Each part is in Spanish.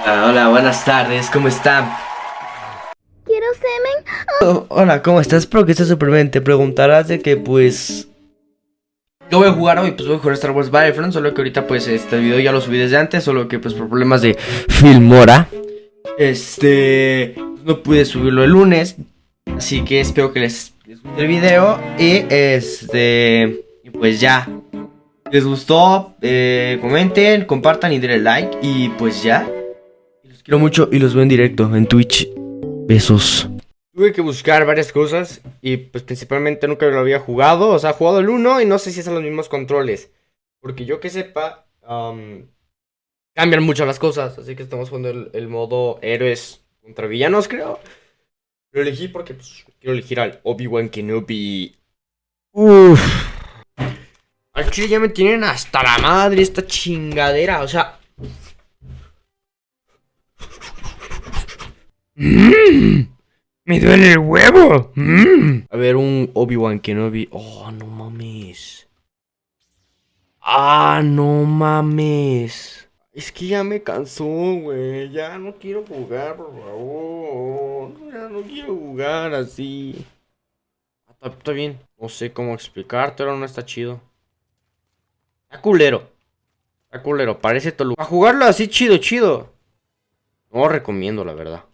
Hola, hola, buenas tardes, ¿cómo están? Quiero semen. Oh, hola, ¿cómo estás? Espero que estés súper bien. Te preguntarás de que, pues... ¿Qué voy a jugar hoy? Pues voy a jugar Star Wars Battlefront, solo que ahorita, pues, este video ya lo subí desde antes, solo que, pues, por problemas de Filmora, este... No pude subirlo el lunes, así que espero que les, les guste el video y, este... Y pues ya. ¿Les gustó? Eh, comenten, compartan y denle like y pues ya. Los quiero mucho y los veo en directo en Twitch. Besos. Tuve que buscar varias cosas y pues principalmente nunca lo había jugado. O sea, he jugado el 1 y no sé si es a los mismos controles. Porque yo que sepa, um, cambian mucho las cosas. Así que estamos jugando el, el, modo héroes contra villanos, creo. Lo elegí porque pues, quiero elegir al Obi-Wan Kenobi. Uff. Al chile ya me tienen hasta la madre esta chingadera. O sea, Mmm, me duele el huevo. Mmm. A ver, un Obi-Wan Kenobi. Oh, no mames. Ah, no mames. Es que ya me cansó, güey. Ya no quiero jugar, por favor. Ya no quiero jugar así. Ah, está, está bien. No sé cómo explicarte, pero no está chido. Está culero. Está culero, parece Tolu. A jugarlo así chido, chido. No recomiendo, la verdad.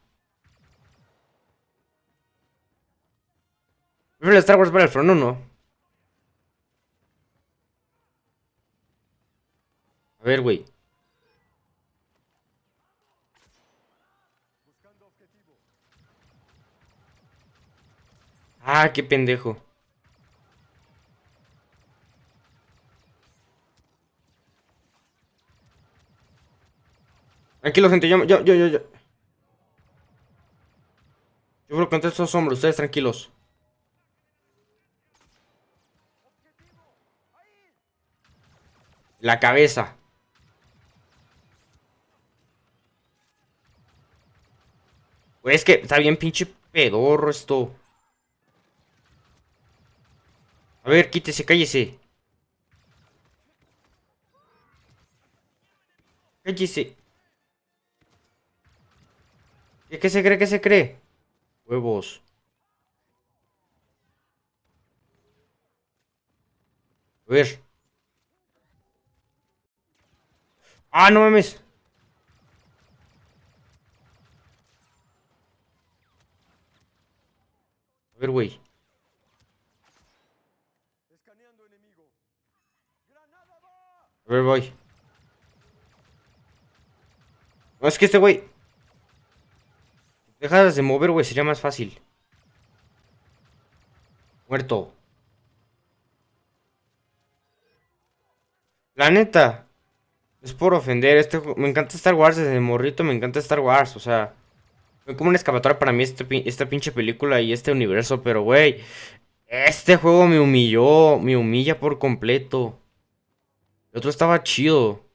Prefiero Star Wars Battlefront 1. A ver, güey. Ah, qué pendejo. Tranquilo, gente, yo, yo, yo, yo. Yo creo que contra estos hombres, ustedes tranquilos. La cabeza. Pues es que está bien pinche pedorro esto. A ver, quítese, cállese. Cállese. ¿Qué, ¿Qué se cree? ¿Qué se cree? Huevos. A ver. Ah, no mames. A ver, güey. A ver, voy. No, es que este güey... Dejas de mover, güey, sería más fácil. Muerto. La neta. Es por ofender. Este, me encanta Star Wars desde morrito. Me encanta Star Wars. O sea, fue como una escapatoria para mí este, esta pinche película y este universo. Pero, güey, este juego me humilló. Me humilla por completo. El otro estaba chido.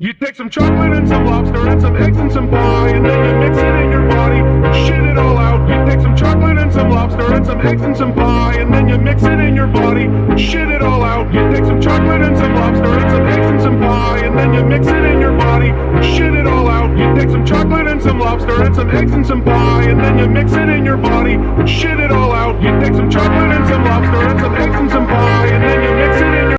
You take some chocolate and some lobster and some eggs and some pie and then you mix it in your body, shit it all out. You take some chocolate and some lobster and some eggs and some pie and then you mix it in your body, shit it all out. You take some chocolate and some then you mix it in your body, shit it all out. You take some chocolate and some lobster and some eggs and some pie and then you mix it in your body, shit it all out. You take some chocolate and some lobster and some eggs and some pie and then you mix